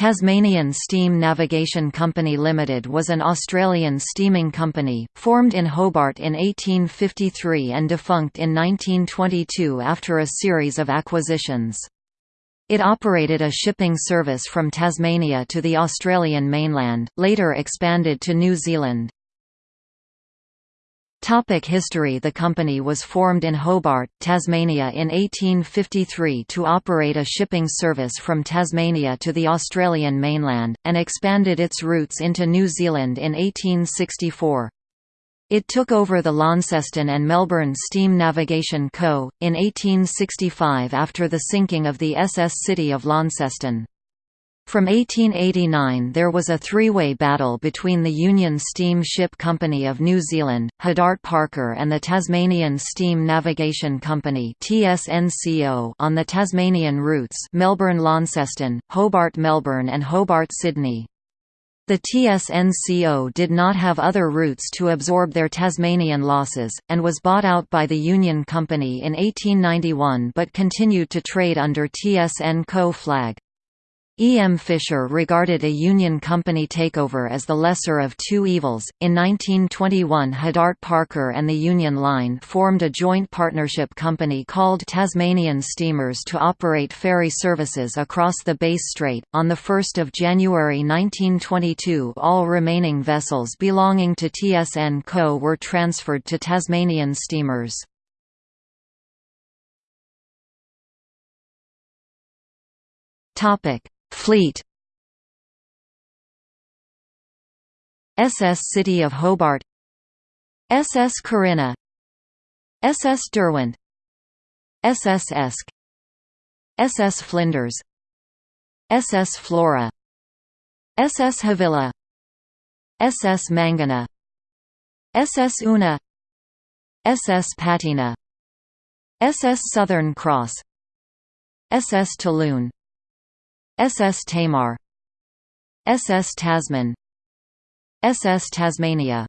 Tasmanian Steam Navigation Company Limited was an Australian steaming company, formed in Hobart in 1853 and defunct in 1922 after a series of acquisitions. It operated a shipping service from Tasmania to the Australian mainland, later expanded to New Zealand. Topic history The company was formed in Hobart, Tasmania in 1853 to operate a shipping service from Tasmania to the Australian mainland, and expanded its routes into New Zealand in 1864. It took over the Launceston and Melbourne Steam Navigation Co., in 1865 after the sinking of the SS City of Launceston. From 1889 there was a three-way battle between the Union Steam Ship Company of New Zealand, Huddart Parker and the Tasmanian Steam Navigation Company on the Tasmanian routes Melbourne-Launceston, Hobart-Melbourne and Hobart-Sydney. The TSNCO did not have other routes to absorb their Tasmanian losses, and was bought out by the Union Company in 1891 but continued to trade under TSN Co flag. E. M. Fisher regarded a Union Company takeover as the lesser of two evils. In 1921, Huddart Parker and the Union Line formed a joint partnership company called Tasmanian Steamers to operate ferry services across the Bass Strait. On 1 January 1922, all remaining vessels belonging to TSN Co. were transferred to Tasmanian Steamers. Topic Fleet SS City of Hobart SS Corinna SS Derwent SS Esk SS Flinders SS Flora SS Havilah SS Mangana SS Oonah SS Pateena SS Southern Cross SS Talune SS Tamar SS Tasman SS Tasmania